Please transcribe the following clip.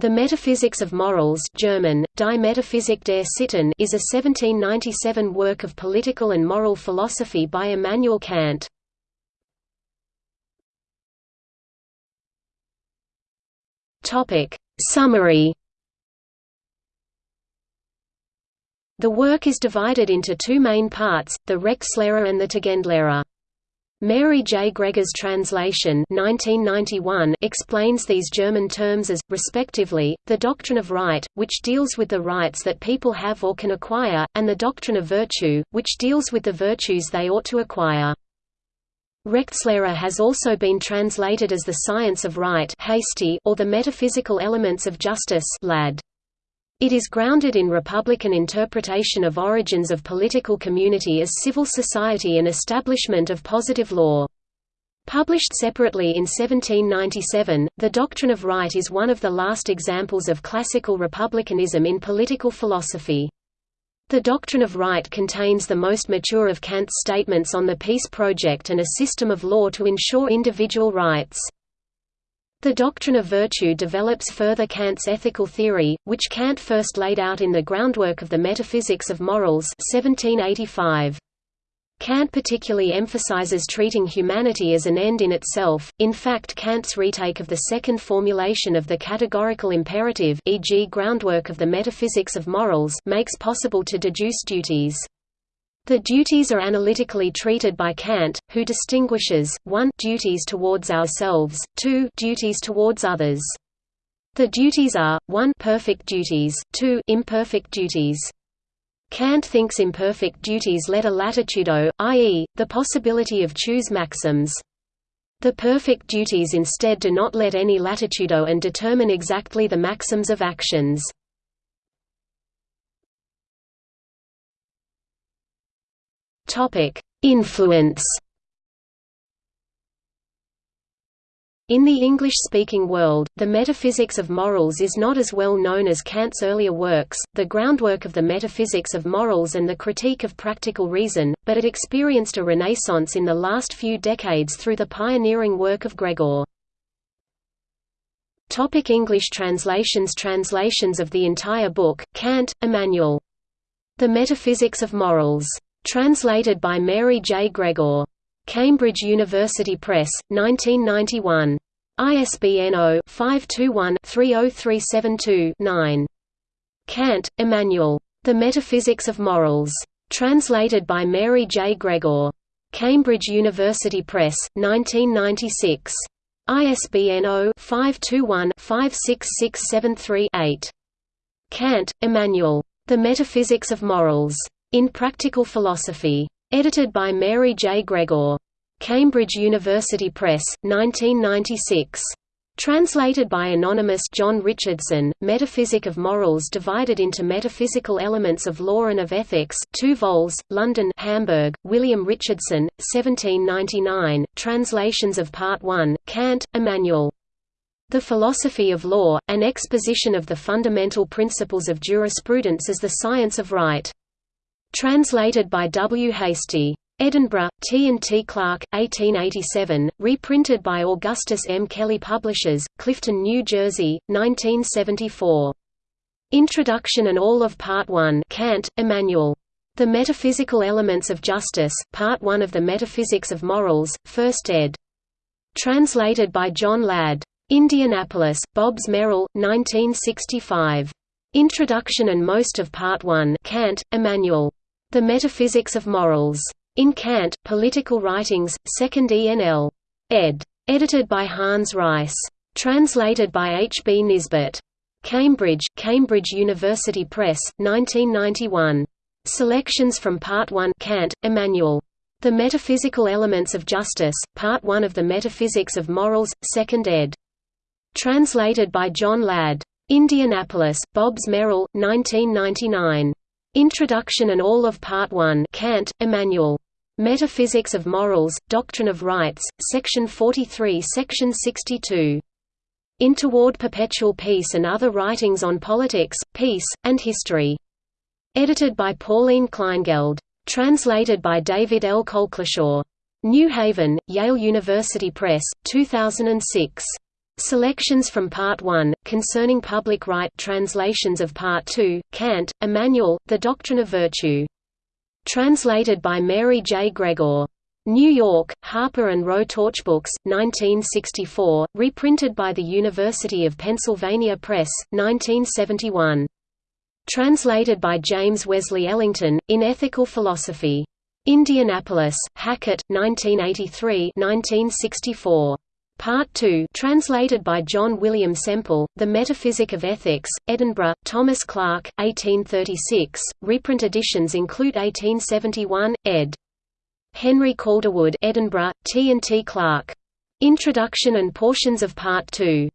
The Metaphysics of Morals German, Die Metaphysik der Sitten is a 1797 work of political and moral philosophy by Immanuel Kant. Summary The work is divided into two main parts, the Rechtslehre and the Tugendlehre. Mary J. Gregor's translation 1991 explains these German terms as, respectively, the doctrine of right, which deals with the rights that people have or can acquire, and the doctrine of virtue, which deals with the virtues they ought to acquire. Rechtslehre has also been translated as the science of right or the metaphysical elements of justice Ladd. It is grounded in republican interpretation of origins of political community as civil society and establishment of positive law. Published separately in 1797, The Doctrine of Right is one of the last examples of classical republicanism in political philosophy. The Doctrine of Right contains the most mature of Kant's statements on the peace project and a system of law to ensure individual rights. The doctrine of virtue develops further Kant's ethical theory, which Kant first laid out in the groundwork of the Metaphysics of Morals 1785. Kant particularly emphasizes treating humanity as an end in itself, in fact Kant's retake of the second formulation of the categorical imperative e.g. groundwork of the metaphysics of morals makes possible to deduce duties. The duties are analytically treated by Kant, who distinguishes, 1 duties towards ourselves, 2 duties towards others. The duties are, 1 perfect duties, 2 imperfect duties. Kant thinks imperfect duties let a latitudo, i.e., the possibility of choose maxims. The perfect duties instead do not let any latitudo and determine exactly the maxims of actions. Influence. In the English-speaking world, the metaphysics of morals is not as well known as Kant's earlier works, the groundwork of the metaphysics of morals and the critique of practical reason, but it experienced a renaissance in the last few decades through the pioneering work of Gregor. Topic English translations Translations of the entire book, Kant, Immanuel. The Metaphysics of Morals. Translated by Mary J. Gregor. Cambridge University Press, 1991. ISBN 0-521-30372-9. Kant, Immanuel. The Metaphysics of Morals. Translated by Mary J. Gregor. Cambridge University Press, 1996. ISBN 0-521-56673-8. Kant, Immanuel. The Metaphysics of Morals. In Practical Philosophy. Edited by Mary J. Gregor. Cambridge University Press, 1996. Translated by anonymous John Richardson, Metaphysic of Morals divided into metaphysical elements of law and of ethics 2 vols, London Hamburg, William Richardson, 1799, translations of Part 1, Kant, Immanuel. The Philosophy of Law, an exposition of the fundamental principles of jurisprudence as the science of right. Translated by W. Hastie. Edinburgh, T. and T. Clark, 1887, reprinted by Augustus M. Kelley Publishers, Clifton, New Jersey, 1974. Introduction and all of Part 1 Kant, Immanuel. The Metaphysical Elements of Justice, Part 1 of the Metaphysics of Morals, 1st ed. Translated by John Ladd. Indianapolis, Bobbs Merrill, 1965. Introduction and most of Part 1 Kant, Immanuel. The Metaphysics of Morals. In Kant, Political Writings, 2nd ENL. ed. Edited by Hans Reiss. Translated by H. B. Nisbet. Cambridge, Cambridge University Press, 1991. Selections from Part 1 Kant, Immanuel. The Metaphysical Elements of Justice, Part 1 of the Metaphysics of Morals, 2nd ed. Translated by John Ladd. Indianapolis, Bobbs Merrill, 1999. Introduction and all of Part 1 Kant, Immanuel. Metaphysics of Morals, Doctrine of Rights, Section 43 Section 62. In Toward Perpetual Peace and Other Writings on Politics, Peace, and History. Edited by Pauline Kleingeld. Translated by David L. Colclasure. New Haven, Yale University Press, 2006. Selections from Part 1, concerning public right translations of Part 2, Kant, Immanuel, The Doctrine of Virtue. Translated by Mary J. Gregor. New York, Harper and Row Torchbooks, 1964, reprinted by the University of Pennsylvania Press, 1971. Translated by James Wesley Ellington, in Ethical Philosophy. Indianapolis, Hackett, 1983 1964. Part 2 translated by John William Semple, The Metaphysic of Ethics, Edinburgh, Thomas Clark, 1836, reprint editions include 1871, ed. Henry Calderwood Edinburgh, T and T Clark. Introduction and portions of Part 2